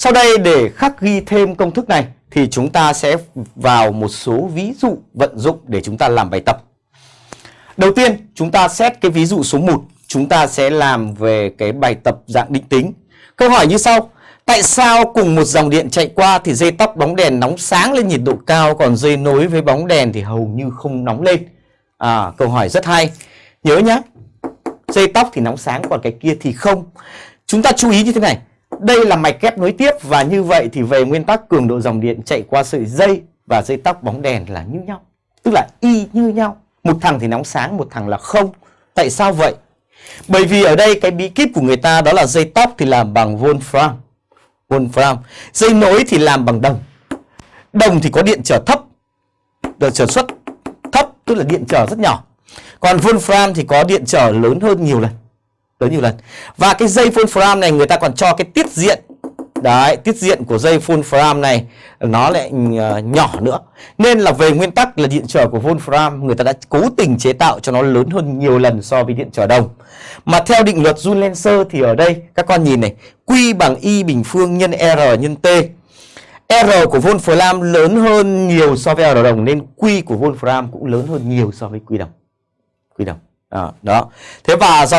Sau đây để khắc ghi thêm công thức này thì chúng ta sẽ vào một số ví dụ vận dụng để chúng ta làm bài tập. Đầu tiên chúng ta xét cái ví dụ số 1 Chúng ta sẽ làm về cái bài tập dạng định tính. Câu hỏi như sau. Tại sao cùng một dòng điện chạy qua thì dây tóc bóng đèn nóng sáng lên nhiệt độ cao Còn dây nối với bóng đèn thì hầu như không nóng lên? À, Câu hỏi rất hay. Nhớ nhá. Dây tóc thì nóng sáng còn cái kia thì không. Chúng ta chú ý như thế này. Đây là mạch kép nối tiếp Và như vậy thì về nguyên tắc cường độ dòng điện chạy qua sợi dây Và dây tóc bóng đèn là như nhau Tức là y như nhau. Một thằng thì nóng sáng, một thằng là không. Tại sao vậy? Bởi vì ở đây cái bí kíp của người ta đó là dây tóc thì làm bằng Wolfram Wolfram Dây nối thì làm bằng đồng. Đồng thì có điện trở thấp Điện trở suất thấp tức là điện trở rất nhỏ. Còn Wolfram thì có điện trở lớn hơn nhiều lần tới nhiều lần Và cái dây Wolfram này người ta còn cho cái tiết diện Đấy, tiết diện của dây Wolfram này nó lại ờ, nhỏ nữa. Nên là về nguyên tắc là điện trở của Wolfram người ta đã cố tình chế tạo cho nó lớn hơn nhiều lần so với điện trở đồng. Mà theo định luật Joule-Lenser thì ở đây các con nhìn này, Q bằng Y bình phương nhân R nhân T. R của Wolfram lớn hơn nhiều so với R đồng nên Q của Wolfram cũng lớn hơn nhiều so với Q đồng. Q đồng. À, đó. Thế và do